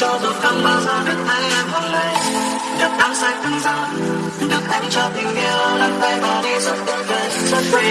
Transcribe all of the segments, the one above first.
cho dù không bao giờ được tay em hôn lấy được nắng say cứng rắn được em cho tình yêu nắm tay và đi rất vui vẻ rất vui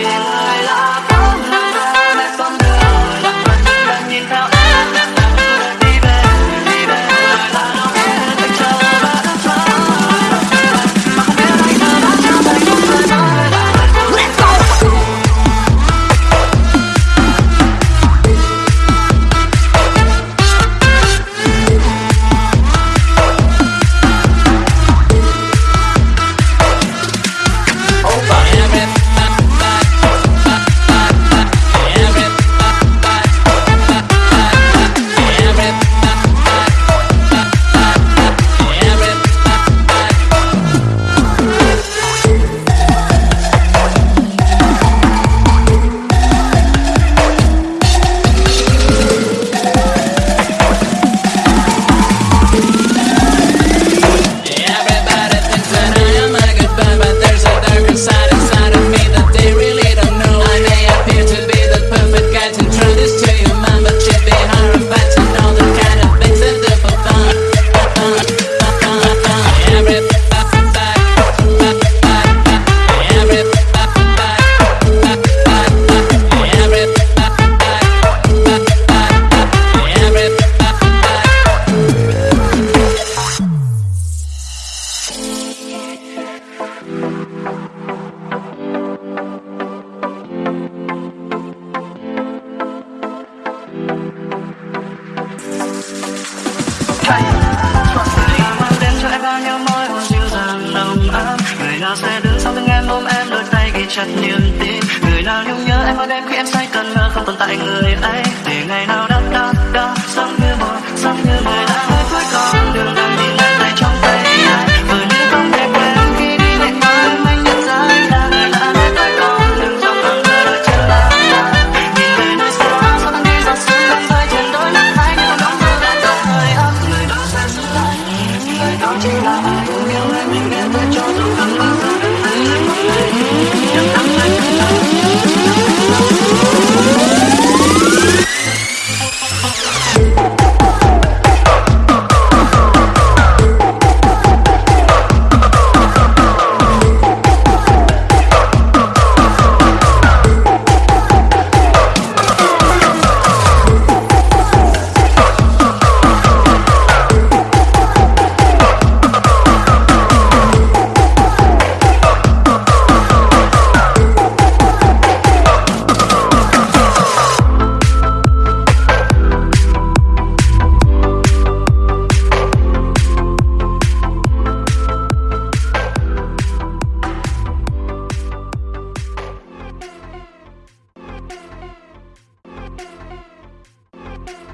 chặt niềm tin. Người nào nhung nhớ em hơn em khi em say cần ngờ không tồn tại người ấy. Để ngày nào